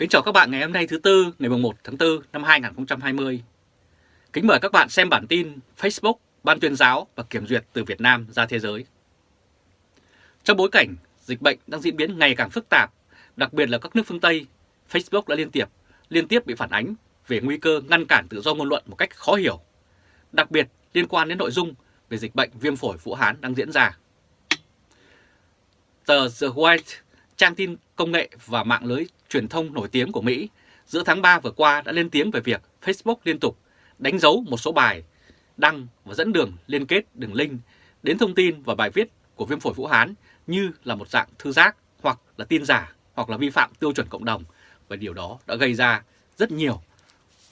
Kính chào các bạn ngày hôm nay thứ Tư, ngày 1 tháng 4 năm 2020. Kính mời các bạn xem bản tin Facebook, Ban tuyên giáo và kiểm duyệt từ Việt Nam ra thế giới. Trong bối cảnh dịch bệnh đang diễn biến ngày càng phức tạp, đặc biệt là các nước phương Tây, Facebook đã liên tiếp liên tiếp bị phản ánh về nguy cơ ngăn cản tự do ngôn luận một cách khó hiểu, đặc biệt liên quan đến nội dung về dịch bệnh viêm phổi Vũ Hán đang diễn ra. Tờ The White, trang tin công nghệ và mạng lưới truyền thông nổi tiếng của Mỹ, giữa tháng 3 vừa qua đã lên tiếng về việc Facebook liên tục đánh dấu một số bài đăng và dẫn đường liên kết đường link đến thông tin và bài viết của viêm phổi Vũ Hán như là một dạng thư giác hoặc là tin giả hoặc là vi phạm tiêu chuẩn cộng đồng và điều đó đã gây ra rất nhiều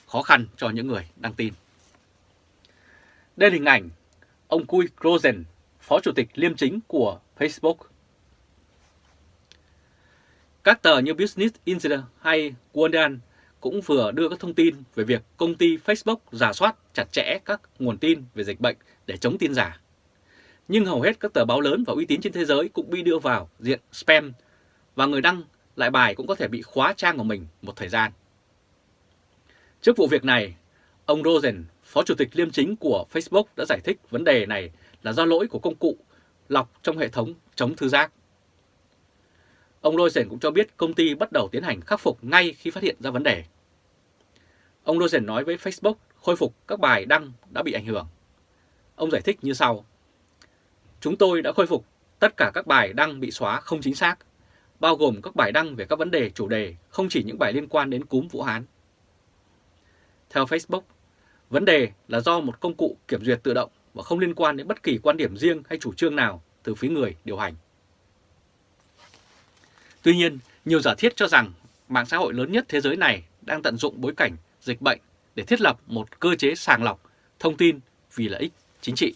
khó khăn cho những người đăng tin. Đây là hình ảnh ông Cui Rosen, Phó Chủ tịch Liêm chính của Facebook. Các tờ như Business Insider hay Guardian cũng vừa đưa các thông tin về việc công ty Facebook giả soát chặt chẽ các nguồn tin về dịch bệnh để chống tin giả. Nhưng hầu hết các tờ báo lớn và uy tín trên thế giới cũng bị đưa vào diện spam và người đăng lại bài cũng có thể bị khóa trang của mình một thời gian. Trước vụ việc này, ông Rosen, Phó Chủ tịch Liêm chính của Facebook đã giải thích vấn đề này là do lỗi của công cụ lọc trong hệ thống chống thư giác. Ông Rosen cũng cho biết công ty bắt đầu tiến hành khắc phục ngay khi phát hiện ra vấn đề. Ông Rosen nói với Facebook khôi phục các bài đăng đã bị ảnh hưởng. Ông giải thích như sau. Chúng tôi đã khôi phục tất cả các bài đăng bị xóa không chính xác, bao gồm các bài đăng về các vấn đề chủ đề, không chỉ những bài liên quan đến cúm Vũ Hán. Theo Facebook, vấn đề là do một công cụ kiểm duyệt tự động và không liên quan đến bất kỳ quan điểm riêng hay chủ trương nào từ phía người điều hành. Tuy nhiên, nhiều giả thiết cho rằng mạng xã hội lớn nhất thế giới này đang tận dụng bối cảnh dịch bệnh để thiết lập một cơ chế sàng lọc thông tin vì lợi ích chính trị.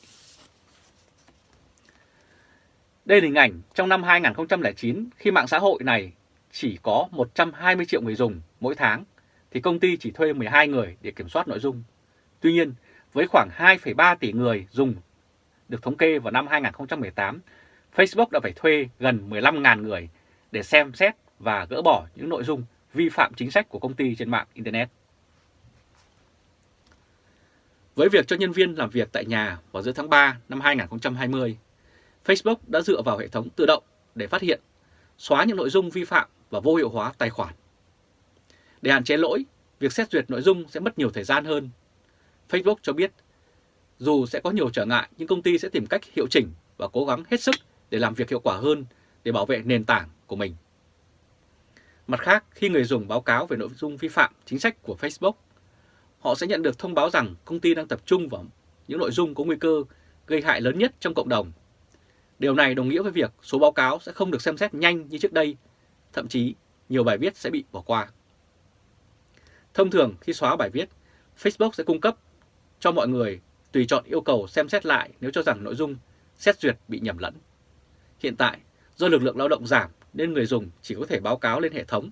Đây là hình ảnh trong năm 2009 khi mạng xã hội này chỉ có 120 triệu người dùng mỗi tháng thì công ty chỉ thuê 12 người để kiểm soát nội dung. Tuy nhiên, với khoảng 2,3 tỷ người dùng được thống kê vào năm 2018, Facebook đã phải thuê gần 15.000 người để xem xét và gỡ bỏ những nội dung vi phạm chính sách của công ty trên mạng Internet. Với việc cho nhân viên làm việc tại nhà vào giữa tháng 3 năm 2020, Facebook đã dựa vào hệ thống tự động để phát hiện, xóa những nội dung vi phạm và vô hiệu hóa tài khoản. Để hạn chế lỗi, việc xét duyệt nội dung sẽ mất nhiều thời gian hơn. Facebook cho biết, dù sẽ có nhiều trở ngại nhưng công ty sẽ tìm cách hiệu chỉnh và cố gắng hết sức để làm việc hiệu quả hơn để bảo vệ nền tảng của mình. Mặt khác, khi người dùng báo cáo về nội dung vi phạm chính sách của Facebook, họ sẽ nhận được thông báo rằng công ty đang tập trung vào những nội dung có nguy cơ gây hại lớn nhất trong cộng đồng. Điều này đồng nghĩa với việc số báo cáo sẽ không được xem xét nhanh như trước đây, thậm chí nhiều bài viết sẽ bị bỏ qua. Thông thường khi xóa bài viết, Facebook sẽ cung cấp cho mọi người tùy chọn yêu cầu xem xét lại nếu cho rằng nội dung xét duyệt bị nhầm lẫn. Hiện tại, do lực lượng lao động giảm nên người dùng chỉ có thể báo cáo lên hệ thống.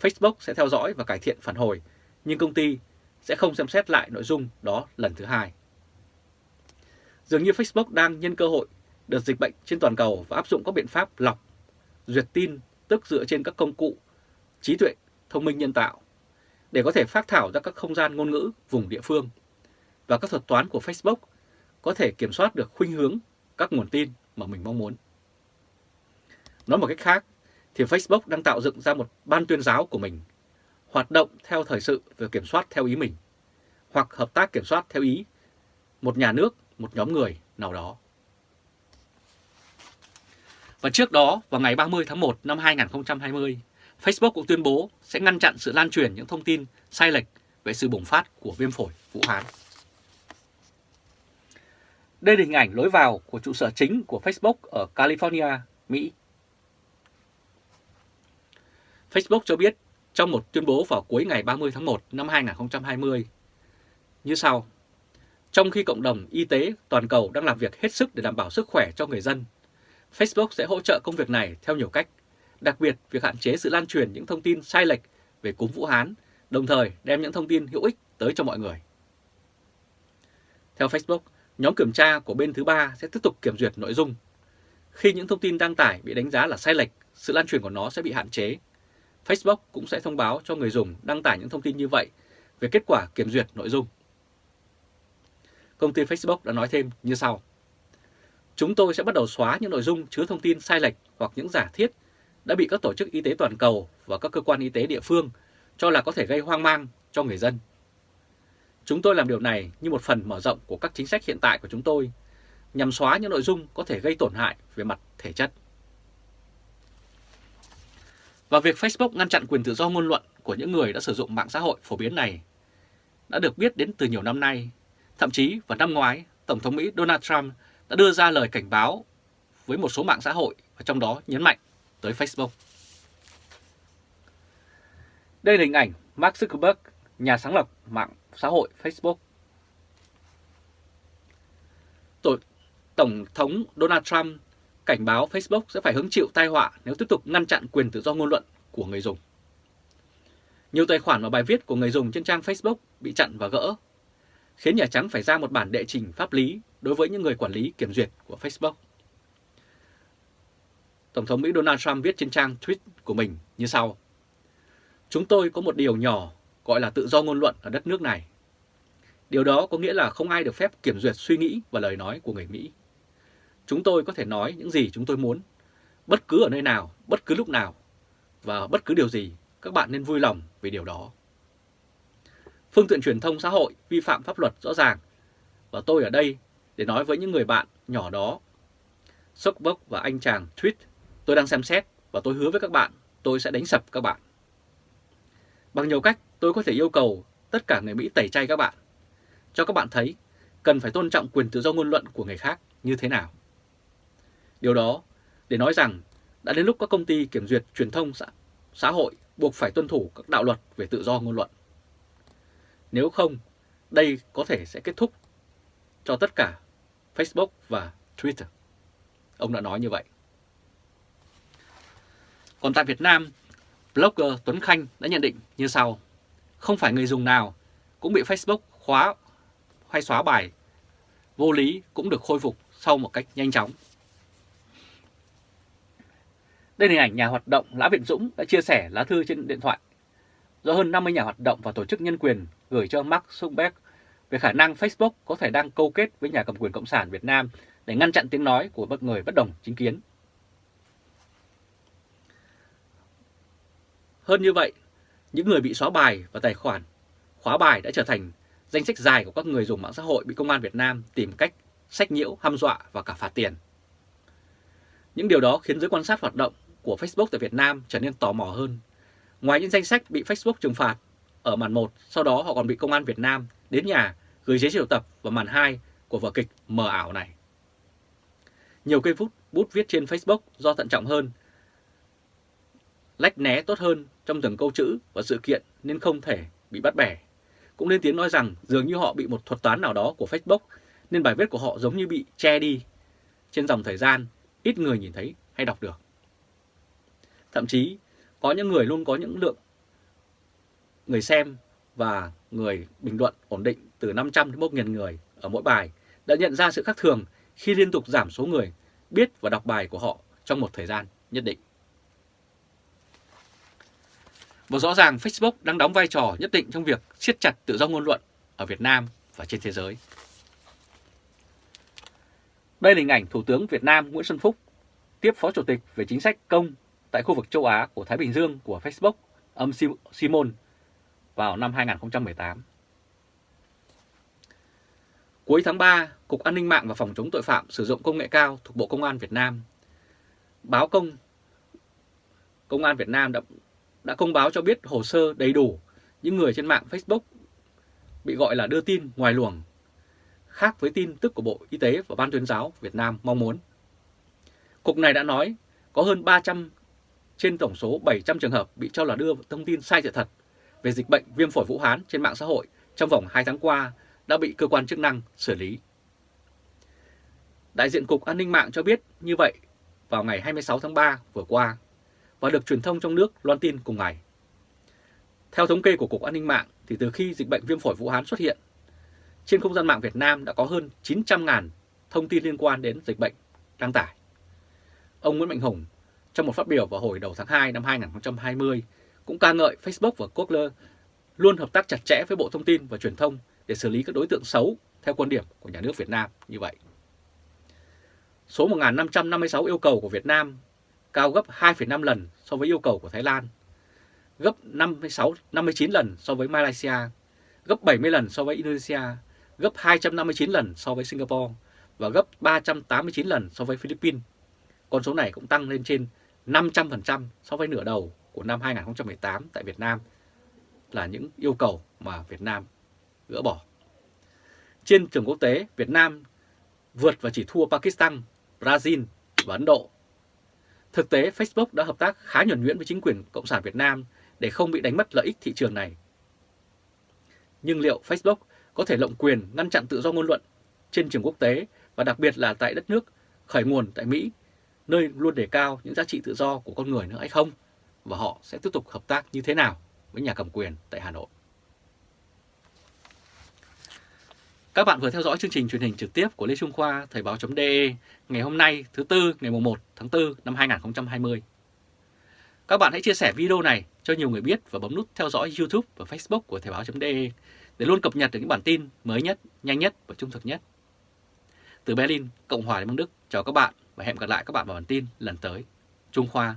Facebook sẽ theo dõi và cải thiện phản hồi, nhưng công ty sẽ không xem xét lại nội dung đó lần thứ hai. Dường như Facebook đang nhân cơ hội đợt dịch bệnh trên toàn cầu và áp dụng các biện pháp lọc, duyệt tin tức dựa trên các công cụ trí tuệ thông minh nhân tạo để có thể phát thảo ra các không gian ngôn ngữ vùng địa phương. Và các thuật toán của Facebook có thể kiểm soát được khuynh hướng các nguồn tin mà mình mong muốn. Nói một cách khác, thì Facebook đang tạo dựng ra một ban tuyên giáo của mình, hoạt động theo thời sự và kiểm soát theo ý mình, hoặc hợp tác kiểm soát theo ý một nhà nước, một nhóm người nào đó. Và trước đó, vào ngày 30 tháng 1 năm 2020, Facebook cũng tuyên bố sẽ ngăn chặn sự lan truyền những thông tin sai lệch về sự bùng phát của viêm phổi Vũ Hán. Đây là hình ảnh lối vào của trụ sở chính của Facebook ở California, Mỹ. Facebook cho biết trong một tuyên bố vào cuối ngày 30 tháng 1 năm 2020 như sau. Trong khi cộng đồng y tế toàn cầu đang làm việc hết sức để đảm bảo sức khỏe cho người dân, Facebook sẽ hỗ trợ công việc này theo nhiều cách, đặc biệt việc hạn chế sự lan truyền những thông tin sai lệch về cúm Vũ Hán, đồng thời đem những thông tin hữu ích tới cho mọi người. Theo Facebook, nhóm kiểm tra của bên thứ ba sẽ tiếp tục kiểm duyệt nội dung. Khi những thông tin đăng tải bị đánh giá là sai lệch, sự lan truyền của nó sẽ bị hạn chế Facebook cũng sẽ thông báo cho người dùng đăng tải những thông tin như vậy về kết quả kiểm duyệt nội dung. Công ty Facebook đã nói thêm như sau. Chúng tôi sẽ bắt đầu xóa những nội dung chứa thông tin sai lệch hoặc những giả thiết đã bị các tổ chức y tế toàn cầu và các cơ quan y tế địa phương cho là có thể gây hoang mang cho người dân. Chúng tôi làm điều này như một phần mở rộng của các chính sách hiện tại của chúng tôi, nhằm xóa những nội dung có thể gây tổn hại về mặt thể chất. Và việc Facebook ngăn chặn quyền tự do ngôn luận của những người đã sử dụng mạng xã hội phổ biến này đã được biết đến từ nhiều năm nay. Thậm chí vào năm ngoái, Tổng thống Mỹ Donald Trump đã đưa ra lời cảnh báo với một số mạng xã hội và trong đó nhấn mạnh tới Facebook. Đây là hình ảnh Mark Zuckerberg, nhà sáng lập mạng xã hội Facebook. Tổ, Tổng thống Donald Trump cảnh báo Facebook sẽ phải hứng chịu tai họa nếu tiếp tục ngăn chặn quyền tự do ngôn luận của người dùng. Nhiều tài khoản và bài viết của người dùng trên trang Facebook bị chặn và gỡ, khiến Nhà Trắng phải ra một bản đệ trình pháp lý đối với những người quản lý kiểm duyệt của Facebook. Tổng thống Mỹ Donald Trump viết trên trang tweet của mình như sau. Chúng tôi có một điều nhỏ gọi là tự do ngôn luận ở đất nước này. Điều đó có nghĩa là không ai được phép kiểm duyệt suy nghĩ và lời nói của người Mỹ. Chúng tôi có thể nói những gì chúng tôi muốn, bất cứ ở nơi nào, bất cứ lúc nào, và bất cứ điều gì, các bạn nên vui lòng về điều đó. Phương tiện truyền thông xã hội vi phạm pháp luật rõ ràng, và tôi ở đây để nói với những người bạn nhỏ đó. Zuckerberg và anh chàng tweet, tôi đang xem xét và tôi hứa với các bạn, tôi sẽ đánh sập các bạn. Bằng nhiều cách, tôi có thể yêu cầu tất cả người Mỹ tẩy chay các bạn, cho các bạn thấy cần phải tôn trọng quyền tự do ngôn luận của người khác như thế nào. Điều đó để nói rằng đã đến lúc các công ty kiểm duyệt truyền thông xã, xã hội buộc phải tuân thủ các đạo luật về tự do ngôn luận. Nếu không, đây có thể sẽ kết thúc cho tất cả Facebook và Twitter. Ông đã nói như vậy. Còn tại Việt Nam, blogger Tuấn Khanh đã nhận định như sau. Không phải người dùng nào cũng bị Facebook khóa hay xóa bài vô lý cũng được khôi phục sau một cách nhanh chóng. Đây là hình ảnh nhà hoạt động Lã Viện Dũng đã chia sẻ lá thư trên điện thoại do hơn 50 nhà hoạt động và tổ chức nhân quyền gửi cho Mark Zuckerberg về khả năng Facebook có thể đang câu kết với nhà cầm quyền Cộng sản Việt Nam để ngăn chặn tiếng nói của bất người bất đồng chính kiến. Hơn như vậy, những người bị xóa bài và tài khoản khóa bài đã trở thành danh sách dài của các người dùng mạng xã hội bị công an Việt Nam tìm cách sách nhiễu, hăm dọa và cả phạt tiền. Những điều đó khiến giới quan sát hoạt động của Facebook tại Việt Nam trở nên tò mò hơn. Ngoài những danh sách bị Facebook trừng phạt ở màn 1, sau đó họ còn bị công an Việt Nam đến nhà gửi giấy triệu tập vào màn 2 của vở kịch mờ ảo này. Nhiều cây phút bút viết trên Facebook do thận trọng hơn, lách né tốt hơn trong từng câu chữ và sự kiện nên không thể bị bắt bẻ. Cũng lên tiếng nói rằng dường như họ bị một thuật toán nào đó của Facebook nên bài viết của họ giống như bị che đi trên dòng thời gian ít người nhìn thấy hay đọc được. Thậm chí có những người luôn có những lượng người xem và người bình luận ổn định từ 500 đến 1.000 người ở mỗi bài đã nhận ra sự khác thường khi liên tục giảm số người biết và đọc bài của họ trong một thời gian nhất định. Và rõ ràng Facebook đang đóng vai trò nhất định trong việc siết chặt tự do ngôn luận ở Việt Nam và trên thế giới. Đây là hình ảnh Thủ tướng Việt Nam Nguyễn Xuân Phúc tiếp Phó Chủ tịch về chính sách công tại khu vực châu Á của Thái Bình Dương của Facebook, âm Simon, vào năm 2018. Cuối tháng 3, Cục An ninh mạng và Phòng chống tội phạm sử dụng công nghệ cao thuộc Bộ Công an Việt Nam báo công Công an Việt Nam đã, đã công báo cho biết hồ sơ đầy đủ những người trên mạng Facebook bị gọi là đưa tin ngoài luồng, khác với tin tức của Bộ Y tế và Ban tuyên giáo Việt Nam mong muốn. Cục này đã nói có hơn 300 trên tổng số 700 trường hợp bị cho là đưa thông tin sai sự thật về dịch bệnh viêm phổi Vũ Hán trên mạng xã hội trong vòng 2 tháng qua đã bị cơ quan chức năng xử lý. Đại diện Cục An ninh mạng cho biết như vậy vào ngày 26 tháng 3 vừa qua và được truyền thông trong nước loan tin cùng ngày. Theo thống kê của Cục An ninh mạng thì từ khi dịch bệnh viêm phổi Vũ Hán xuất hiện, trên không gian mạng Việt Nam đã có hơn 900.000 thông tin liên quan đến dịch bệnh đăng tải. Ông Nguyễn Mạnh Hùng trong một phát biểu vào hồi đầu tháng 2 năm 2020 cũng ca ngợi Facebook và Google luôn hợp tác chặt chẽ với Bộ Thông tin và Truyền thông để xử lý các đối tượng xấu theo quan điểm của nhà nước Việt Nam như vậy. Số 1.556 yêu cầu của Việt Nam cao gấp 2,5 lần so với yêu cầu của Thái Lan, gấp 56, 59 lần so với Malaysia, gấp 70 lần so với Indonesia, gấp 259 lần so với Singapore và gấp 389 lần so với Philippines. Con số này cũng tăng lên trên 500% so với nửa đầu của năm 2018 tại Việt Nam là những yêu cầu mà Việt Nam gỡ bỏ. Trên trường quốc tế, Việt Nam vượt và chỉ thua Pakistan, Brazil và Ấn Độ. Thực tế, Facebook đã hợp tác khá nhuần nhuyễn với chính quyền Cộng sản Việt Nam để không bị đánh mất lợi ích thị trường này. Nhưng liệu Facebook có thể lộng quyền ngăn chặn tự do ngôn luận trên trường quốc tế và đặc biệt là tại đất nước khởi nguồn tại Mỹ, nơi luôn đề cao những giá trị tự do của con người nữa hay không? Và họ sẽ tiếp tục hợp tác như thế nào với nhà cầm quyền tại Hà Nội? Các bạn vừa theo dõi chương trình truyền hình trực tiếp của Lê Trung Khoa Thời báo.de ngày hôm nay thứ Tư ngày 1 tháng 4 năm 2020. Các bạn hãy chia sẻ video này cho nhiều người biết và bấm nút theo dõi YouTube và Facebook của Thời báo.de để luôn cập nhật được những bản tin mới nhất, nhanh nhất và trung thực nhất. Từ Berlin, Cộng hòa Liên bang Đức, chào các bạn và hẹn gặp lại các bạn vào bản tin lần tới. Trung Khoa